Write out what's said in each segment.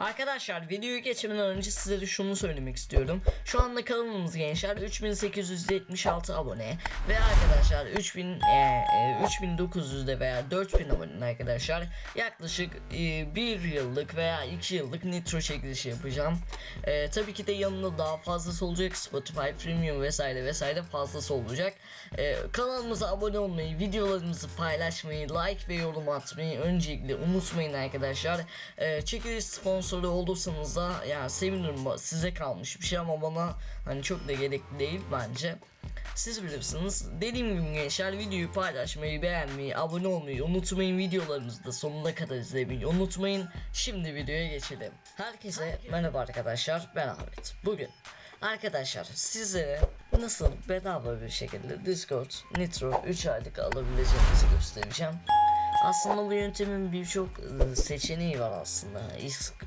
Arkadaşlar videoyu geçmeden önce size de şunu söylemek istiyorum. Şu anda kanalımız gençler 3876 abone ve arkadaşlar 3000 e, e, 3900'de veya 4000 abone arkadaşlar yaklaşık e, 1 yıllık veya 2 yıllık nitro çekilişi yapacağım. E, tabii ki de yanında daha fazlası olacak Spotify Premium vesaire vesaire fazlası olacak. E, kanalımıza abone olmayı, videolarımızı paylaşmayı, like ve yorum atmayı öncelikle unutmayın arkadaşlar. E, çekiliş sponsoru olursanız da yani sevinirim size kalmış bir şey ama bana hani çok da gerekli değil bence. Siz bilirsiniz. Dediğim gibi gençler videoyu paylaşmayı, beğenmeyi, abone olmayı unutmayın. Videolarımızı da sonuna kadar izlemeyi unutmayın. Şimdi videoya geçelim. Herkese merhaba arkadaşlar. Ben Ahmet. Bugün arkadaşlar sizlere nasıl bedava bir şekilde Discord Nitro 3 aylık alabileceğinizi göstereceğim. Aslında bu yöntemin birçok e, seçeneği var aslında.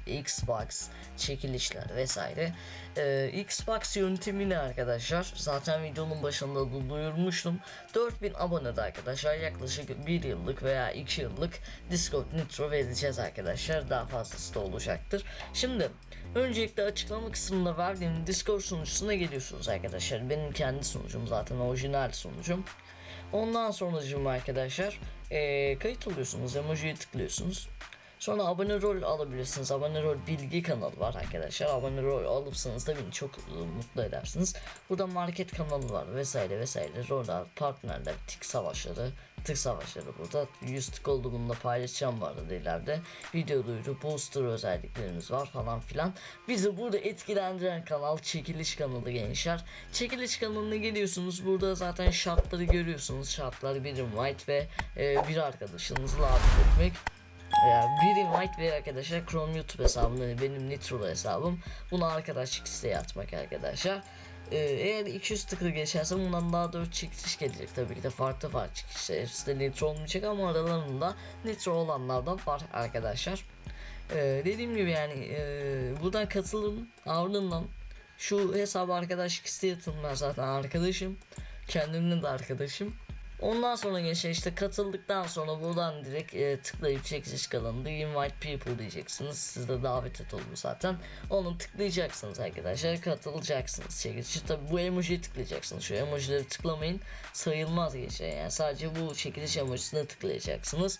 Xbox, çekilişler vesaire. Ee, Xbox yöntemini arkadaşlar zaten videonun başında da duyurmuştum. 4000 abonede arkadaşlar yaklaşık 1 yıllık veya 2 yıllık Discord Nitro vereceğiz arkadaşlar. Daha fazlası da olacaktır. Şimdi öncelikle açıklama kısmında verdiğim Discord sunucusuna geliyorsunuz arkadaşlar. Benim kendi sunucum zaten orijinal sunucum. Ondan sonracığım arkadaşlar eee kayıt oluyorsunuz emojiye tıklıyorsunuz. Sonra abone rol alabilirsiniz. Abone rol bilgi kanalı var arkadaşlar. Abone rol alırsanız da beni çok e, mutlu edersiniz. Burada market kanalı var vesaire vesaire. Roller, partnerler, tik savaşları, tık savaşları burada. 100 tık olduğunda paylaşacağım bu arada ileride. Video duyuru, booster özelliklerimiz var falan filan. Bizi burada etkilendiren kanal çekiliş kanalı gençler. Çekiliş kanalına geliyorsunuz. Burada zaten şartları görüyorsunuz. Şartlar bir invite ve e, bir arkadaşınızla davet etmek. Ya bir invite ve arkadaşlar Chrome YouTube hesabım yani benim Nitro'lu hesabım. Bunu arkadaşlık isteği atmak arkadaşlar. Ee, eğer 200 tıkı geçerse bundan daha 4 çekiliş gelecek tabii ki de farklı farklı çekilişler. Hepsi de Nitro olmayacak ama aralarında Nitro olanlardan var arkadaşlar. Ee, dediğim gibi yani e, buradan katılım ardından şu hesabı arkadaşlık isteği atın ben zaten arkadaşım. Kendimden de arkadaşım. Ondan sonra gençler işte katıldıktan sonra buradan direkt e, tıklayıp çekiliş kanalında invite people diyeceksiniz. Siz de davet et oldu zaten. Onu tıklayacaksınız arkadaşlar. Katılacaksınız çekilişe. Tabi bu emojiyi tıklayacaksınız. Şu emojileri tıklamayın. Sayılmaz gençler yani. Sadece bu çekiliş emojisine tıklayacaksınız.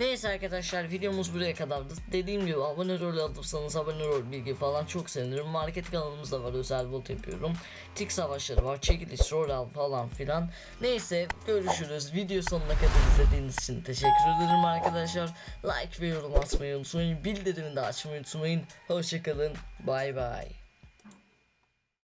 Neyse arkadaşlar videomuz buraya kadardı. Dediğim gibi abone rol alırsanız abone rol bilgi falan çok sevinirim. Market kanalımızda var özel bot yapıyorum. Tik savaşları var, çekiliş, rol al falan filan. Neyse görüşürüz. Video sonuna kadar izlediğiniz için teşekkür ederim arkadaşlar. Like ve yorum atmayı unutmayın. Bildirimini de açmayı unutmayın. Hoşçakalın. Bay bay.